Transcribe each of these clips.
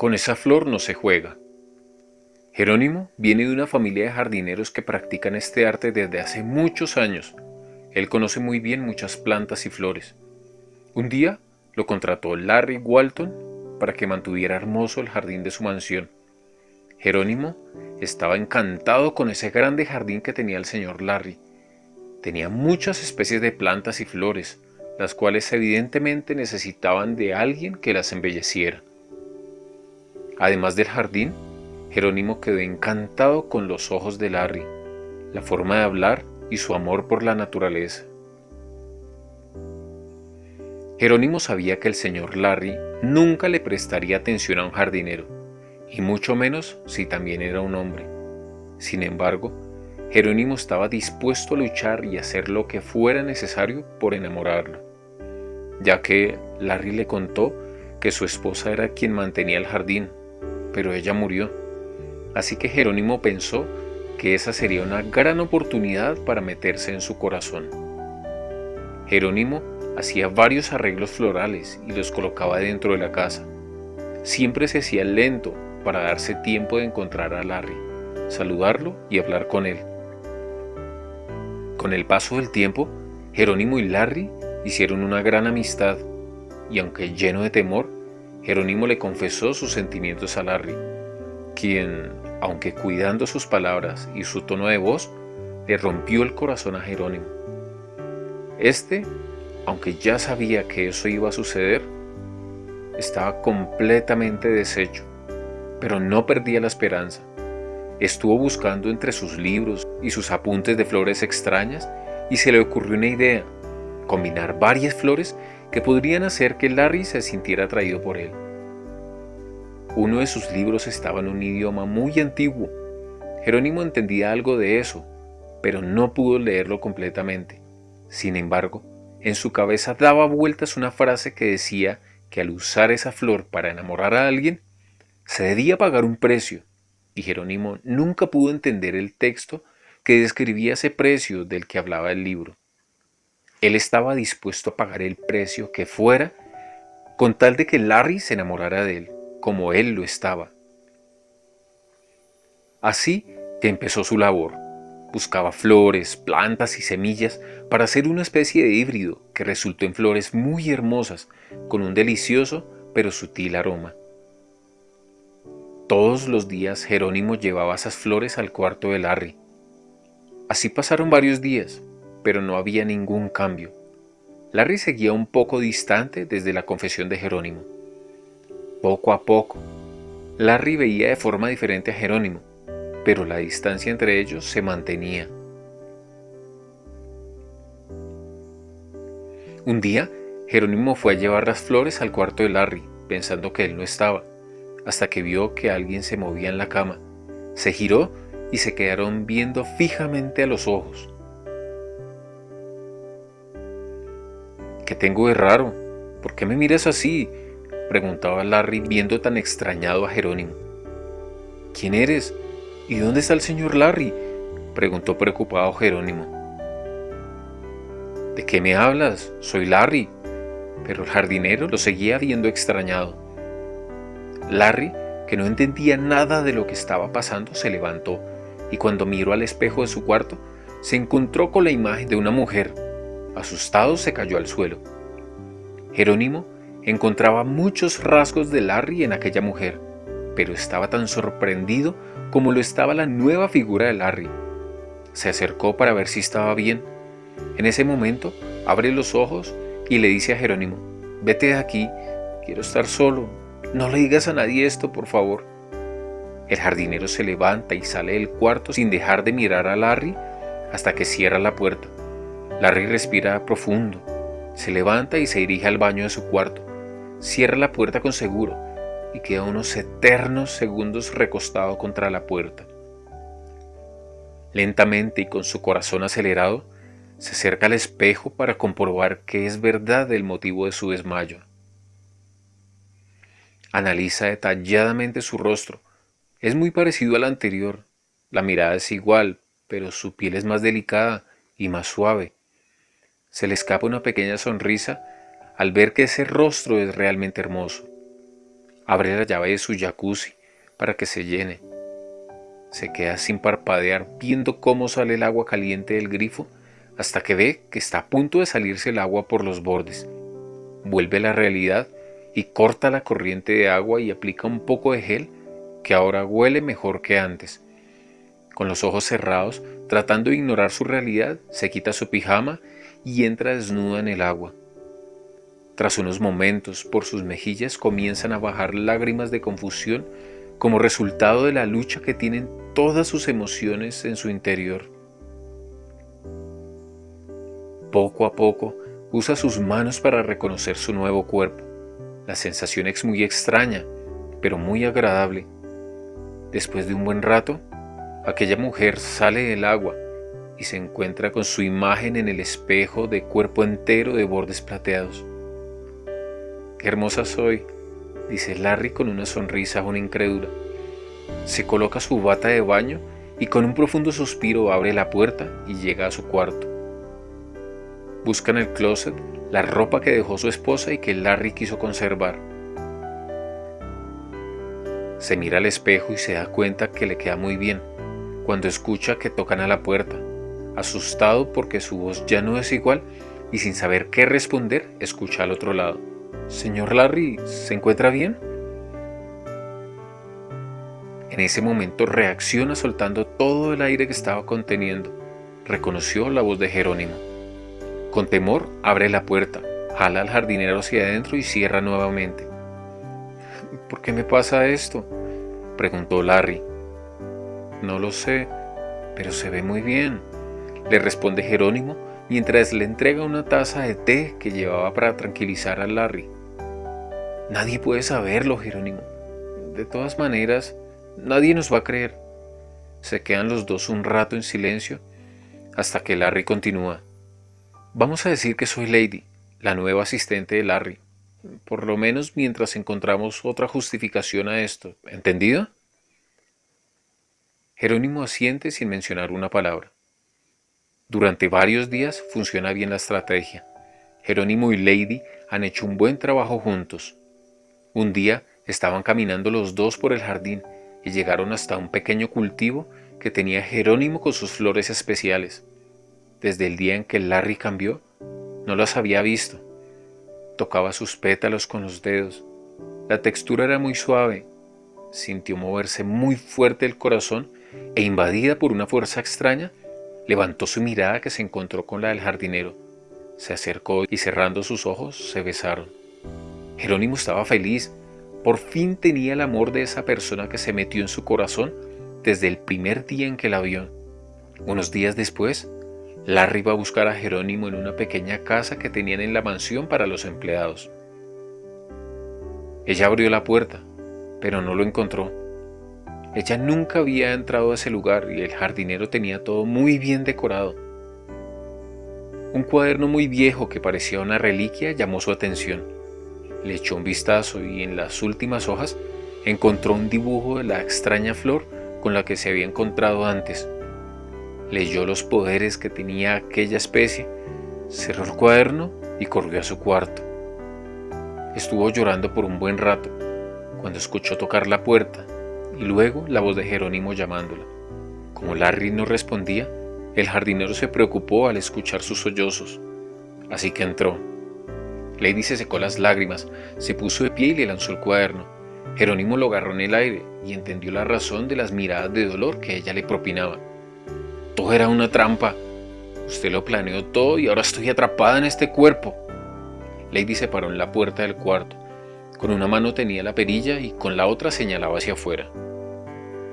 Con esa flor no se juega. Jerónimo viene de una familia de jardineros que practican este arte desde hace muchos años. Él conoce muy bien muchas plantas y flores. Un día lo contrató Larry Walton para que mantuviera hermoso el jardín de su mansión. Jerónimo estaba encantado con ese grande jardín que tenía el señor Larry. Tenía muchas especies de plantas y flores, las cuales evidentemente necesitaban de alguien que las embelleciera. Además del jardín, Jerónimo quedó encantado con los ojos de Larry, la forma de hablar y su amor por la naturaleza. Jerónimo sabía que el señor Larry nunca le prestaría atención a un jardinero, y mucho menos si también era un hombre. Sin embargo, Jerónimo estaba dispuesto a luchar y hacer lo que fuera necesario por enamorarlo, ya que Larry le contó que su esposa era quien mantenía el jardín, pero ella murió. Así que Jerónimo pensó que esa sería una gran oportunidad para meterse en su corazón. Jerónimo hacía varios arreglos florales y los colocaba dentro de la casa. Siempre se hacía lento para darse tiempo de encontrar a Larry, saludarlo y hablar con él. Con el paso del tiempo, Jerónimo y Larry hicieron una gran amistad y aunque lleno de temor, Jerónimo le confesó sus sentimientos a Larry, quien, aunque cuidando sus palabras y su tono de voz, le rompió el corazón a Jerónimo. Este, aunque ya sabía que eso iba a suceder, estaba completamente deshecho, pero no perdía la esperanza. Estuvo buscando entre sus libros y sus apuntes de flores extrañas y se le ocurrió una idea, combinar varias flores que podrían hacer que Larry se sintiera atraído por él. Uno de sus libros estaba en un idioma muy antiguo. Jerónimo entendía algo de eso, pero no pudo leerlo completamente. Sin embargo, en su cabeza daba vueltas una frase que decía que al usar esa flor para enamorar a alguien, se debía pagar un precio, y Jerónimo nunca pudo entender el texto que describía ese precio del que hablaba el libro. Él estaba dispuesto a pagar el precio que fuera con tal de que Larry se enamorara de él, como él lo estaba. Así que empezó su labor. Buscaba flores, plantas y semillas para hacer una especie de híbrido que resultó en flores muy hermosas, con un delicioso pero sutil aroma. Todos los días Jerónimo llevaba esas flores al cuarto de Larry. Así pasaron varios días, pero no había ningún cambio. Larry seguía un poco distante desde la confesión de Jerónimo. Poco a poco, Larry veía de forma diferente a Jerónimo, pero la distancia entre ellos se mantenía. Un día, Jerónimo fue a llevar las flores al cuarto de Larry, pensando que él no estaba, hasta que vio que alguien se movía en la cama. Se giró y se quedaron viendo fijamente a los ojos. Tengo de raro? ¿Por qué me miras así? Preguntaba Larry viendo tan extrañado a Jerónimo. ¿Quién eres? ¿Y dónde está el señor Larry? Preguntó preocupado Jerónimo. ¿De qué me hablas? Soy Larry. Pero el jardinero lo seguía viendo extrañado. Larry, que no entendía nada de lo que estaba pasando, se levantó y cuando miró al espejo de su cuarto, se encontró con la imagen de una mujer Asustado se cayó al suelo. Jerónimo encontraba muchos rasgos de Larry en aquella mujer, pero estaba tan sorprendido como lo estaba la nueva figura de Larry. Se acercó para ver si estaba bien. En ese momento abre los ojos y le dice a Jerónimo, vete de aquí, quiero estar solo, no le digas a nadie esto, por favor. El jardinero se levanta y sale del cuarto sin dejar de mirar a Larry hasta que cierra la puerta. Larry respira profundo, se levanta y se dirige al baño de su cuarto. Cierra la puerta con seguro y queda unos eternos segundos recostado contra la puerta. Lentamente y con su corazón acelerado, se acerca al espejo para comprobar que es verdad el motivo de su desmayo. Analiza detalladamente su rostro. Es muy parecido al anterior. La mirada es igual, pero su piel es más delicada y más suave. Se le escapa una pequeña sonrisa al ver que ese rostro es realmente hermoso. abre la llave de su jacuzzi para que se llene. Se queda sin parpadear viendo cómo sale el agua caliente del grifo hasta que ve que está a punto de salirse el agua por los bordes. Vuelve a la realidad y corta la corriente de agua y aplica un poco de gel que ahora huele mejor que antes. Con los ojos cerrados, tratando de ignorar su realidad, se quita su pijama y entra desnuda en el agua. Tras unos momentos, por sus mejillas comienzan a bajar lágrimas de confusión como resultado de la lucha que tienen todas sus emociones en su interior. Poco a poco, usa sus manos para reconocer su nuevo cuerpo. La sensación es muy extraña, pero muy agradable. Después de un buen rato, aquella mujer sale del agua y se encuentra con su imagen en el espejo de cuerpo entero de bordes plateados. Qué hermosa soy, dice Larry con una sonrisa aún incrédula. Se coloca su bata de baño y con un profundo suspiro abre la puerta y llega a su cuarto. Busca en el closet la ropa que dejó su esposa y que Larry quiso conservar. Se mira al espejo y se da cuenta que le queda muy bien cuando escucha que tocan a la puerta. Asustado porque su voz ya no es igual y sin saber qué responder, escucha al otro lado. Señor Larry, ¿se encuentra bien? En ese momento reacciona soltando todo el aire que estaba conteniendo. Reconoció la voz de Jerónimo. Con temor abre la puerta, jala al jardinero hacia adentro y cierra nuevamente. ¿Por qué me pasa esto? preguntó Larry. No lo sé, pero se ve muy bien, le responde Jerónimo mientras le entrega una taza de té que llevaba para tranquilizar a Larry. Nadie puede saberlo, Jerónimo. De todas maneras, nadie nos va a creer. Se quedan los dos un rato en silencio hasta que Larry continúa. Vamos a decir que soy Lady, la nueva asistente de Larry. Por lo menos mientras encontramos otra justificación a esto. ¿Entendido? Jerónimo asiente sin mencionar una palabra. Durante varios días funciona bien la estrategia. Jerónimo y Lady han hecho un buen trabajo juntos. Un día estaban caminando los dos por el jardín y llegaron hasta un pequeño cultivo que tenía Jerónimo con sus flores especiales. Desde el día en que Larry cambió, no las había visto. Tocaba sus pétalos con los dedos. La textura era muy suave. Sintió moverse muy fuerte el corazón e invadida por una fuerza extraña, levantó su mirada que se encontró con la del jardinero. Se acercó y cerrando sus ojos se besaron. Jerónimo estaba feliz. Por fin tenía el amor de esa persona que se metió en su corazón desde el primer día en que la vio. Unos días después, Larry iba a buscar a Jerónimo en una pequeña casa que tenían en la mansión para los empleados. Ella abrió la puerta, pero no lo encontró. Ella nunca había entrado a ese lugar y el jardinero tenía todo muy bien decorado. Un cuaderno muy viejo que parecía una reliquia llamó su atención. Le echó un vistazo y en las últimas hojas encontró un dibujo de la extraña flor con la que se había encontrado antes. Leyó los poderes que tenía aquella especie, cerró el cuaderno y corrió a su cuarto. Estuvo llorando por un buen rato, cuando escuchó tocar la puerta y luego la voz de Jerónimo llamándola. Como Larry no respondía, el jardinero se preocupó al escuchar sus sollozos, así que entró Lady se secó las lágrimas, se puso de pie y le lanzó el cuaderno. Jerónimo lo agarró en el aire y entendió la razón de las miradas de dolor que ella le propinaba. Todo era una trampa. Usted lo planeó todo y ahora estoy atrapada en este cuerpo. Lady se paró en la puerta del cuarto. Con una mano tenía la perilla y con la otra señalaba hacia afuera.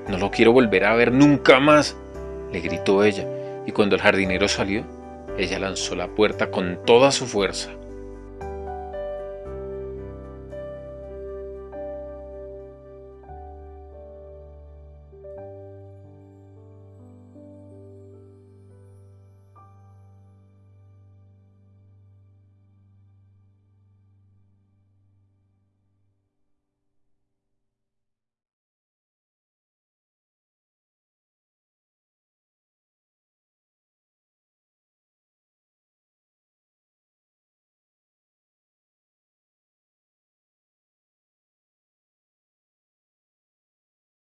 No lo quiero volver a ver nunca más, le gritó ella, y cuando el jardinero salió, ella lanzó la puerta con toda su fuerza.